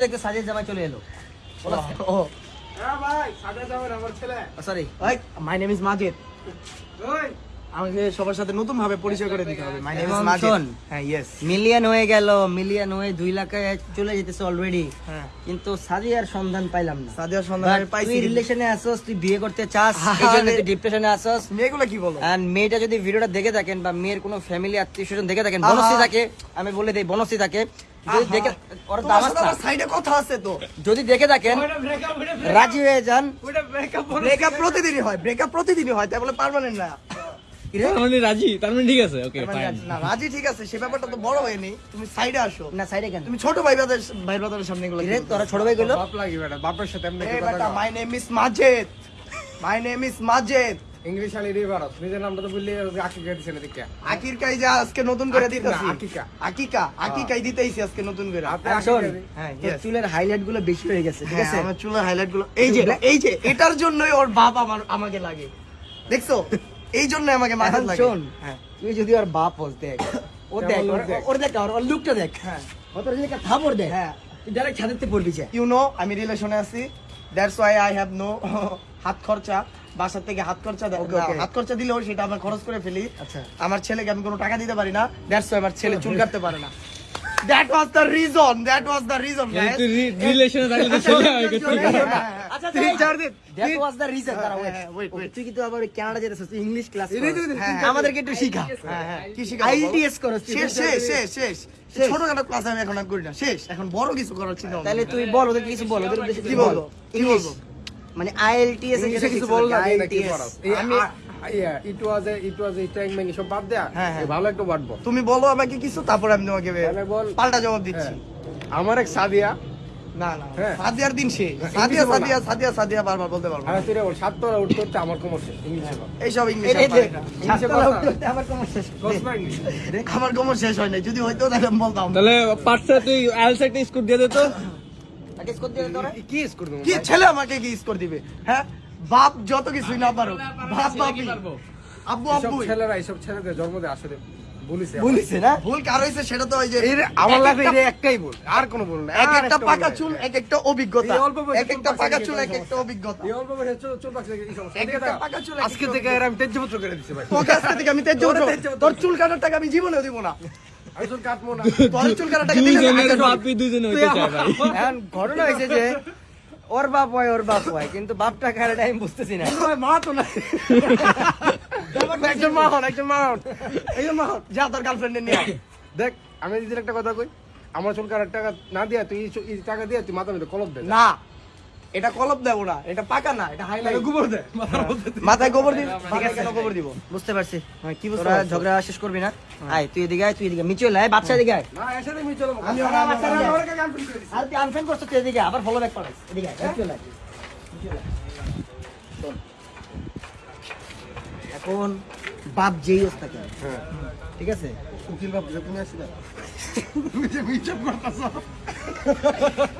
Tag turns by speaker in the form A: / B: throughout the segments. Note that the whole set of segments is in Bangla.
A: দেখতে জামাই চলে এলো।
B: ও।
C: হ্যাঁ ভাই সাদা যাবেন আমার ছেলে।
A: Sorry
B: my name is Majid আমাকে সবার সাথে নতুন ভাবে পরিচয় করে দিতে হবে। মাই নেম ইজ
A: এবং
B: হ্যাঁ ইয়েস
A: মিলিয়ন হয়ে গেল মিলিয়ন হয়ে দুই লাখে চলে যেতেছে অলরেডি
B: হ্যাঁ।
A: কিন্তু সাজিয়ার সন্ধান পাইলাম না।
B: সাদিয়ার সন্ধান পাইছি
A: তুই
B: কিন্তু-
A: রিলেশনে আসোস তুই বিয়ে করতে চাস তুই ডিপ্রেশনে
B: মেয়েগুলো কি বলো?
A: মেয়েটা যদি ভিডিওটা দেখে থাকেন বা মেয়ের কোনো ফ্যামিলি আত্মীয় স্বজন দেখে থাকেন। বনশ্রী থাকে আমি বলে দিই বনশ্রী থাকে যদি দেখে ওর দামাস না
B: সাইডে কথা আছে তো।
A: যদি দেখে থাকেন রাজি হয়ে যান।
C: ব্রেকআপ
B: ব্রেকআপ প্রতিদিনই হয় ব্রেকআপ প্রতিদিনই হয় তাই বলে পার্মানেন্ট না।
D: মানে রাজি তার মানে ঠিক আছে ওকে
B: মানে
D: ফাইন
B: না রাজি ঠিক আছে সে ব্যাপারটা তো বড় হয়নি তুমি সাইডে আসো।
A: না সাইডে কেন?
B: তুমি ছোট ভাই ব্রাদার ভাই ব্রাদারের সামনে
A: রে তোরা ছোট ভাই গেলো
C: বাপ লাগি বেটা বাপের সাথে এমনি কথা
B: my name is Majid my name is Majid
C: English Ali নিজের নামটা তো বললি আকি কে দিছেন দেখে
B: আকির কাই যা আজকে নতুন করে দিতেছি।
C: আকিকা।
B: আকিকা আকিকাই দিতেইছি আজকে নতুন করে।
A: শোন,
B: হ্যাঁ
A: চুলের হাইলাইটগুলো বেশি হয়ে গেছে ঠিক
B: হ্যাঁ,
A: আছে?
B: আমার চুলের হাইলাইটগুলো এই যে এই যে এটার জন্যই ওর বাপ আমার আমাকে লাগে। দেখছ? এই জন্য আমাকে
A: এখন
B: লাগে।
A: শোন
B: হ্যাঁ।
A: তুই যদি ওর বাপ হস দেখ। ও দেখ ওর-
C: দেখ?
A: ওর লুকটা দেখ।
B: হ্যাঁ।
A: ও তোর যদি থাপড় দেখ।
B: হ্যাঁ।
A: তুই ডাইরেক্ট ছাদেতে পড়বি যে।
B: ইউ নো আমি রিলেশনে আছি। That's why I have no হাত খরচা। বাসা থেকে হাত খরচা দেয়. হাত খরচা দিলেও সেটা আমরা খরচ করে ফেলি।
A: আচ্ছা।
B: আমার ছেলেকে আমি কোনো টাকা দিতে পারি না দ্যাটস আমার ছেলে চুল কাটতে পারে না। That was the reason that was the reason
D: তুই রিলেশনে থাকলে তো হয়
A: আচ্ছা
B: তিন চার দিন
A: দ্যাট ওয়াজ দ্য রিজন তারা
B: wait, wait.
A: তুই কিন্তু আবার কানাডা যেতেছিস ইংলিশ ক্লাস
B: হ্যাঁ,
A: আমাদেরকে একটু শিখা
B: হ্যাঁ হ্যাঁ। কি
A: করো
B: শেষ শেষ শেষ শেষ।
A: শেষ।
B: ছোটখাটো ক্লাস আমি এখন আর করি না। শেষ। এখন বড় কিছু করার চিন্তা
A: তাহলে তুই বল ওদের কিছু বল ওদের
B: কি বলব? কি বলব?
A: মানে আইএলটিএস
C: ইংলিশে কিছু বল না এই
B: আমি-
C: ইট ওয়াজ ইট ওয়াজ এ মানে সব বাদ দেয়া। এই ভালো একটা ওয়ার্ড বল।
B: তুমি বলো আমাকে কিছু তারপর আমি তোমাকে পাল্টা জবাব দিচ্ছি।
C: হ্যাঁ। আমার এক সাদিয়া।
B: না না
C: হ্যাঁ।
B: সাদিয়ার দিন শেষ। সাদিয়া
C: ইংলিশে
B: সাদিয়া সাদিয়া সাদিয়া বারবার বলতে পারব
C: তুই বল উঠতে উঠতে আমার কোমর শেষ ইংলিশে
B: এইসব ইংলিশ
C: ইংলিশে
A: সাততলা উঠতে উঠতে আমার কোমর শেষ।
B: আমার কোমর হয় নাই। যদি হয়তো তাহলে আমি বলতাম।
D: তাহলে পার্টসে তুই আইএলস একটা স্কোর দিয়ে দে তো।
A: আগে স্কোর দিয়ে তোরা?
C: কি ইস করব
B: কি ছেলে আমাকে কি স্কোর দিবে হ্যাঁ? বাপ যত কিছুই না পারো বাপ বাপি আব্বু আব্বু
C: ছেলেরা এইসব ছেলেদের জন্ম দেয় আসলে
A: না?
B: ভুল কার হয়েছে সেটা তো ওই যে
C: আমার
B: এক
C: লাইফে একটাই বল আর কোনো বল না।
B: এক একটা পাকা চুল
C: নাই।
B: এক একটা অভিজ্ঞতা।
C: এই অল্প বয়সে
B: এক একটা
C: পাকা
B: পাকা চুল এক একটা অভিজ্ঞতা।
C: এই অল্প বয়সে চুল চুল পাকছে এই সমস্যা।
B: এক একটা পাকা চুল,
C: আজকে থেকে আমি তেজপত্র করে দিচ্ছি ভাই।
B: তোকে আজকে থেকে আমি তেজ
C: তোরে
B: জোর
C: তেজ জোর
B: তোর চুল কাটার টাকা আমি জীবনেও দিব না।
C: না।
A: ঘটনা হয়েছে যে ওর বাপ হয় ওর বাপ হয় কিন্তু বাপটা কারণে আমি বুঝতেছি না।
C: মা তো নাই।
B: একজন মা হন একজন মা হন। একজন মা হন। যা তোর নিয়ে
C: দেখ আমি যদি একটা কথা কই আমার চুল কাটার টাকা না দিয়া তুই টাকা দিয়ে তুই মাথা মধ্যে কলপ দে।
B: না। এটা কলপ দেবো না এটা পাকা না এটা হাইলাইট
C: গোবর দে মধ্যে দে।
B: মাথায় গোবর দিব? মাথায় কেন গোবর দিব?
A: বুঝতে পারছি।
B: হ্যাঁ, কি বুঝতে
A: তোরা ঝগড়া শেষ করবি না? আয় তুই এদিকে আয় তুই এদিকে মিচে আয় বাচ্চা এদিকে আয়।
C: না এসে দেখবি চলো
B: আমি-
C: আমি-
B: আমি-
C: আমার কাছে গান করে দিছি
A: আর তুই আনফ্রেন্ড করছিস তুই এদিকে আবার ফলো ব্যাক করাইস এদিকে আয় মিচে আয়। মিচে আয়। এখন বাপ যেই হোক কেন,
C: হ্যাঁ।
A: ঠিক আছে?
C: উকিল বাবু যে তুমি আসিলা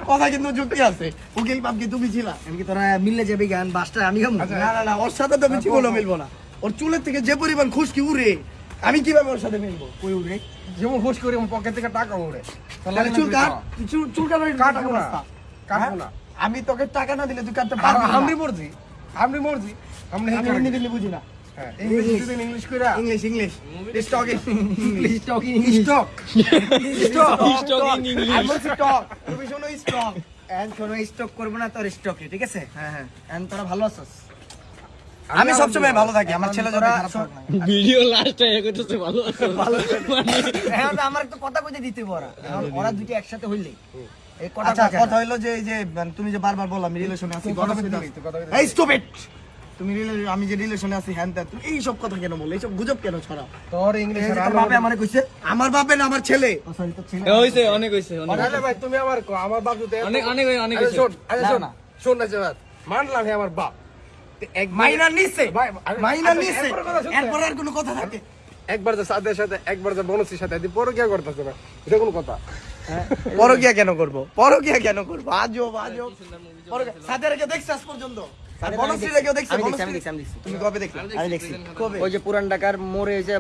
B: কথা কিন্তু যুক্তি আছে। উকিল বাপ কি তুমি ছিলা।
A: এমনকি তোরা মিললে যাবি গান বাসটা আমি
C: আচ্ছা।
B: না না না ওর সাথে তো আমি জীবনও মিলবো না। ওর চুলের থেকে যে পরিমাণ খুশকি উড়ে? আমি কীভাবে ওর সাথে মিলবো?
A: কই উড়ে?
C: যেমন করে আমার পকেট থেকে টাকা
B: তাহলে চুল কাট।
C: কাটবো না। কাটবো না।
B: আমি তোকে টাকা না দিলে তুই কাটতে পারবি
C: আমরি মর্জি। আমরি মর্জি। আমরা
B: আমি হিন্দি বুঝি না।
C: হ্যাঁ ইংলিশ যদি ইংলিশ কইরা।
B: English English stock
A: English talking
C: stock
B: stock
D: Talking English.
B: আমি স্টক তুমি শোনো স্টক
A: এন্ড কোনো স্টক করব না তোর স্টকে ঠিক আছে?
B: হ্যাঁ হ্যাঁ।
A: এন্ড তোরা ভালো আছিস?
B: আমি সবসময় ভালো থাকি আমার ছেলে না।
D: ভিডিও লাস্টে এ করতেছে ভালো আছে। মানে
A: তো আমার একটা কথা কইতে দিতে এখন ওরা দুটো একসাথে হইলে। এই কথা
B: আচ্ছা
A: কথা
B: কথা হইল যে এই যে মানে তুমি যে বারবার বললাম রিলেশনে আছি
C: কথা দিবি, তুই
B: তুমি আমি যে রিলেশনে আছি হ্যান ত্যান তুমি এই সব কথা কেন বলো? এইসব গুজব কেন ছড়াও?
C: তোর ইংলিশ
B: বাপে আমারে কইছে আমার বাপে না আমার ছেলে।
A: ও সরি তো ছিল
D: এ হইছে অনেক হইছে অনেক
C: ভাই তুমি আমার কো, আমার বাপ এত-
D: অনেক অনেক অনেক
C: আরে
D: হইছে।
C: শোন আরে
A: না,
C: শোন
A: না।
C: শোন না জবাব মানলাম হে আমার বাপ। এক
B: মাইনা নিছে মাইনা নিছে
C: এরপরে
B: আর কোনো কথা থাকে।
C: একবার যে সাদের সাথে একবার যে বনসির সাথে এদি পরে কি করতেছে না এটা কোন কথা?
B: পরকিয়া কেন করব? পরকিয়া কেন করব? আজব আজব। পরকিয়া দেখছ আজ পর্যন্ত? আর বনশ্রী রেখেও দেখছ?
A: আমি দেখছি, আমি
B: বনশ্রী?
A: দেখছি, আমি দেখছি।
B: তুমি কবে দেখলে?
A: আমি দেখছি
B: কবে?
A: ওই যে পুরান ঢাকার মোড়ে যে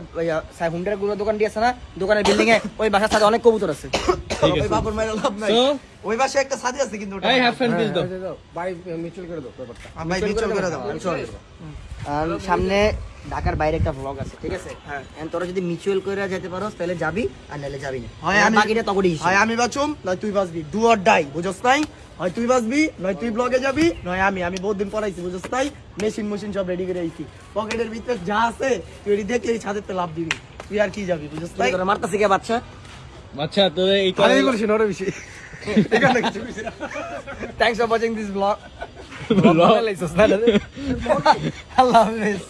A: সাই হুন্ডারগুলো দোকান দিয়ে আছে না দোকানের বিল্ডিং এ ওই বাসার সাথে অনেক কবুতর আছে।
B: ওই বাপর মায়ের লাভ নাই।
D: তো
B: ওই পাশে একটা সাথী আছে কিন্তু ওটা।
D: এই হ্যাভ ফ্যান দিস দাও।
C: দাও। ভাই মিউচুয়াল করে দাও ব্যাপারটা।
B: ভাই মিউচুয়াল করে দাও।
C: মিউচুয়াল করে দাও।
A: আর সামনে ঢাকার বাইরে একটা ভ্লগ আছে ঠিক আছে?
B: হ্যাঁ।
A: তোরা যদি মিউচুয়াল করে যেতে পারো তাহলে যাবি আর নাহলে যাবি না।
B: হয় আমি
A: বাকিটা তখনই
B: হয় আমি বাঁচুম নয় তুই বাঁচবি। ডু অর ডাই বুঝছ নাই? হয় তুই বাঁচবি নয় তুই ব্লগে যাবি নয় আমি। আমি বহুত দিন পড়াইছি বুঝছ তাই? মেশিন মেশিন সব রেডি করে আইছি। পকেটের ভিতরে যা আছে তুই রেডি এটি দেখলেই ছাদের তো লাভ দিবি। তুই আর কি যাবি বুঝছ তাই?
A: তোরা মারতাছে কে বাচ্চা?
D: আচ্ছা তোর এই
C: আরে এই বলিস না বেশি। এখানে কিছু বেশি না।
A: Thanks for watching this blog
D: Vlog.
A: আল্লাহ হাফেজ।